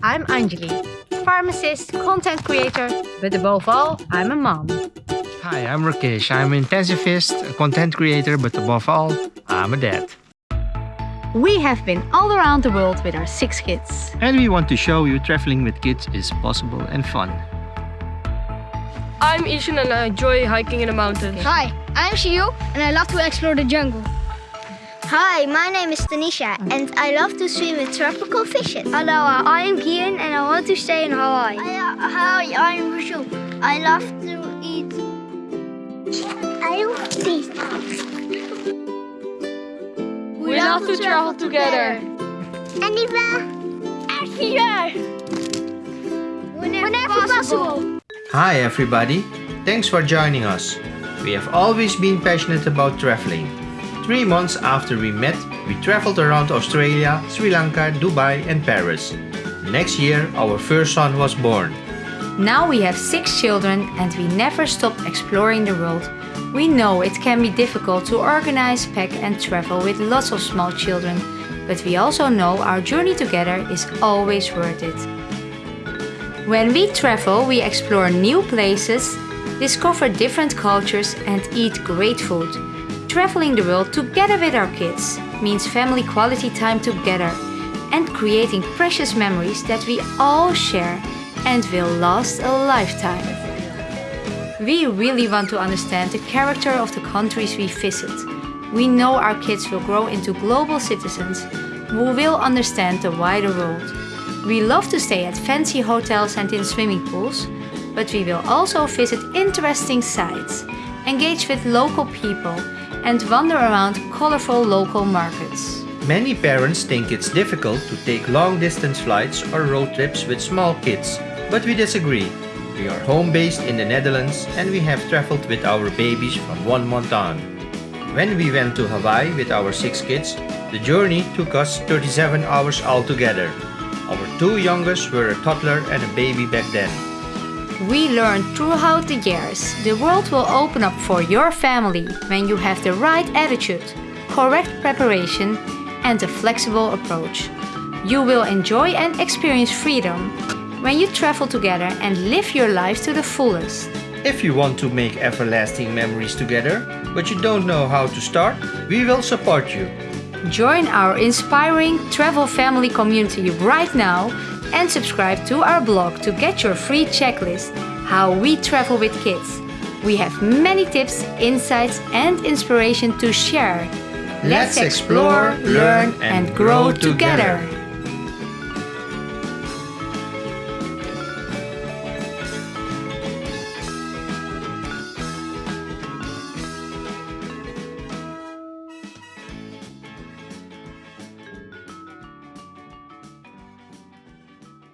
I'm Anjali, pharmacist, content creator, but above all, I'm a mom. Hi, I'm Rakesh. I'm an intensivist, a content creator, but above all, I'm a dad. We have been all around the world with our six kids. And we want to show you traveling with kids is possible and fun. I'm Ishan and I enjoy hiking in the mountains. Hi, I'm Shiu and I love to explore the jungle. Hi, my name is Tanisha and I love to swim with tropical fishes. Hello, I am Kian and I want to stay in Hawaii. Hi, I'm Rachel. I love to eat. I love this. We love to travel together. Anywhere. Everywhere. Whenever possible. Hi, everybody. Thanks for joining us. We have always been passionate about traveling. Three months after we met, we traveled around Australia, Sri Lanka, Dubai and Paris. Next year, our first son was born. Now we have six children and we never stop exploring the world. We know it can be difficult to organize, pack and travel with lots of small children, but we also know our journey together is always worth it. When we travel, we explore new places, discover different cultures and eat great food. Traveling the world together with our kids means family quality time together and creating precious memories that we all share and will last a lifetime. We really want to understand the character of the countries we visit. We know our kids will grow into global citizens who will understand the wider world. We love to stay at fancy hotels and in swimming pools, but we will also visit interesting sites, engage with local people and wander around colorful local markets. Many parents think it's difficult to take long-distance flights or road trips with small kids, but we disagree. We are home-based in the Netherlands and we have traveled with our babies from one month on. When we went to Hawaii with our six kids, the journey took us 37 hours altogether. Our two youngest were a toddler and a baby back then. We learned throughout the years the world will open up for your family when you have the right attitude, correct preparation and a flexible approach. You will enjoy and experience freedom when you travel together and live your life to the fullest. If you want to make everlasting memories together, but you don't know how to start, we will support you. Join our inspiring travel family community right now and subscribe to our blog to get your free checklist How we travel with kids. We have many tips, insights and inspiration to share. Let's explore, learn and grow together.